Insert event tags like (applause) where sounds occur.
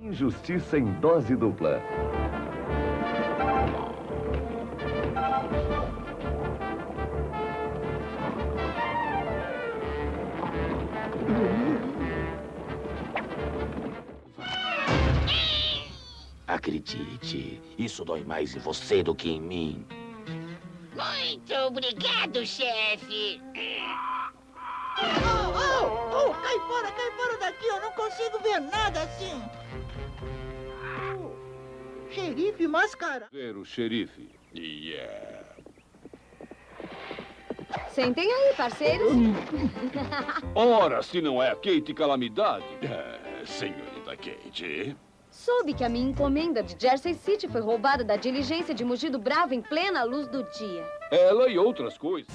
Injustiça em dose dupla. Acredite, isso dói mais em você do que em mim. Muito obrigado, chefe. Oh, oh, oh, cai fora, cai fora daqui, eu não consigo ver nada assim. Xerife mascara. Ver o xerife. Yeah. Sentem aí, parceiros. (laughs) Ora, se não é a Kate Calamidade. É, senhorita Kate. Soube que a minha encomenda de Jersey City foi roubada da diligência de Mugido Bravo em plena luz do dia. Ela e outras coisas.